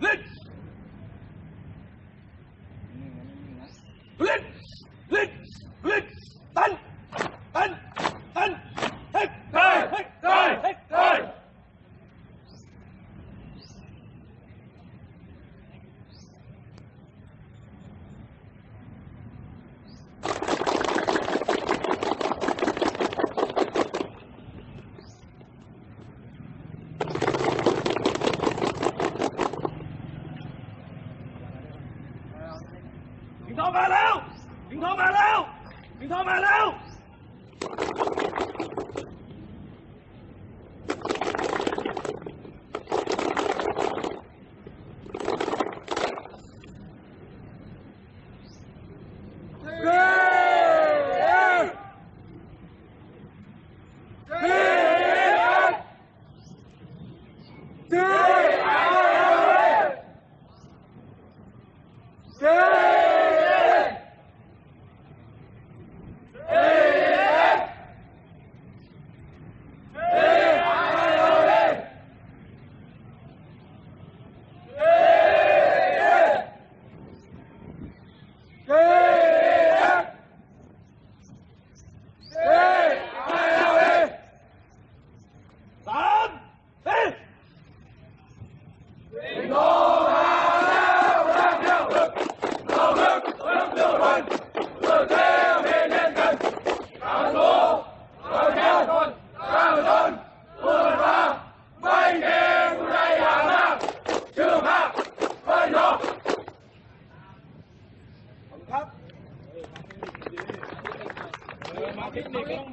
Let สิงทองมาแล้ว สิงทองมาแล้ว สิงทองมาแล้วเจ้ dân tự theo vì dân đảng số rồi theo dân cao dân vừa ra mấy đêm đây hàng năm trường hạ phân nó Hãy subscribe cho kênh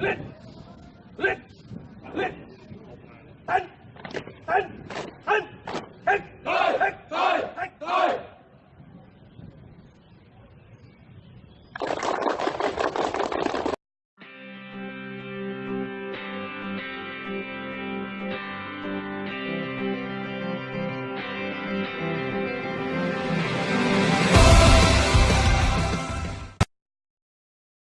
Ghiền 哎哎哎 anh!